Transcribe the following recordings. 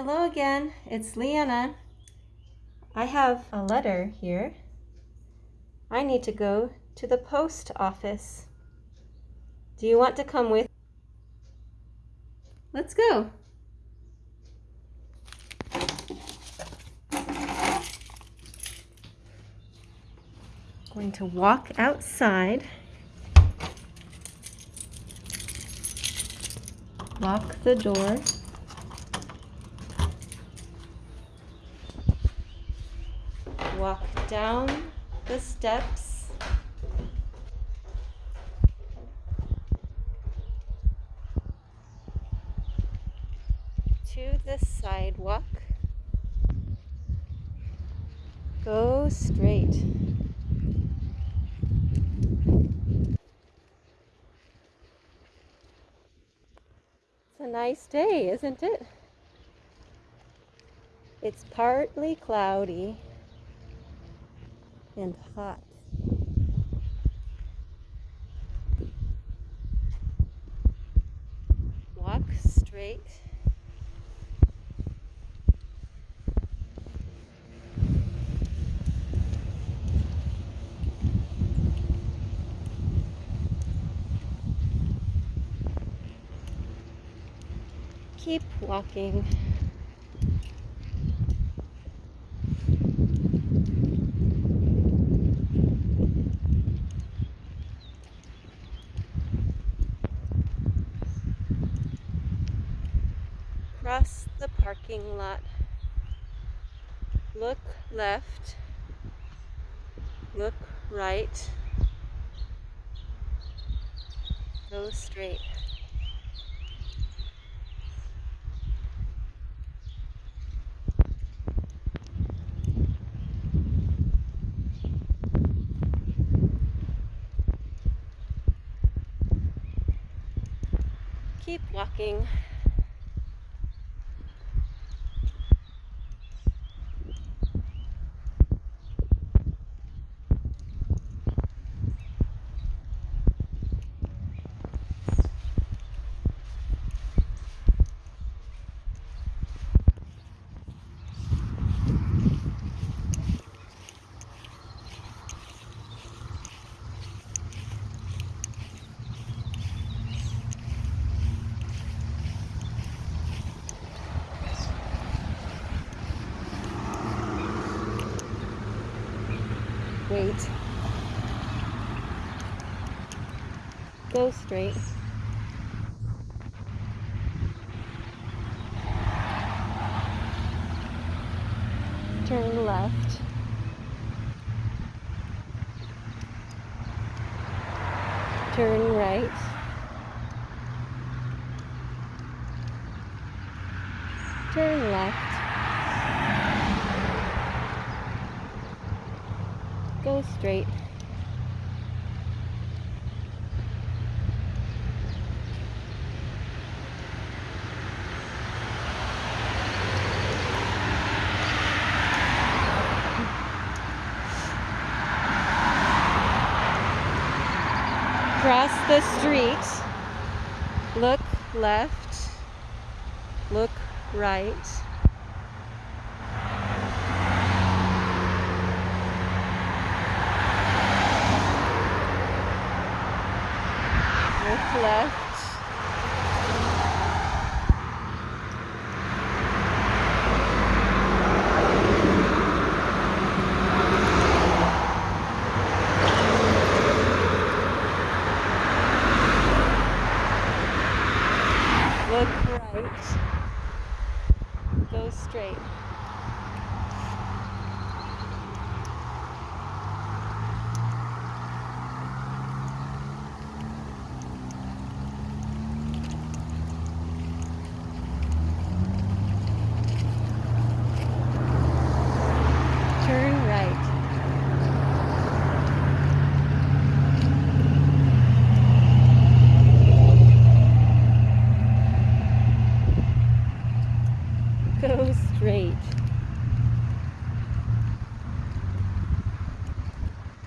Hello again, it's Leanna. I have a letter here. I need to go to the post office. Do you want to come with? Let's go. Going to walk outside. Lock the door. Walk down the steps to the sidewalk. Go straight. It's a nice day, isn't it? It's partly cloudy and hot. Walk straight. Keep walking. Across the parking lot. Look left. Look right. Go straight. Keep walking. Wait. Go straight. Turn left. Turn right. Turn left. Straight. Cross the street. Look left. Look right. Look left. Look right. Go straight. Turn right. Go straight.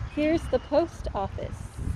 Here's the post office.